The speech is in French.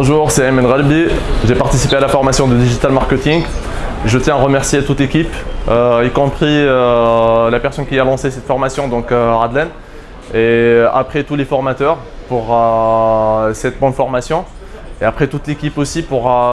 Bonjour, c'est Ayman Ralbi. J'ai participé à la formation de Digital Marketing. Je tiens à remercier toute l'équipe, euh, y compris euh, la personne qui a lancé cette formation, donc euh, Radlen, et après tous les formateurs pour euh, cette bonne formation, et après toute l'équipe aussi pour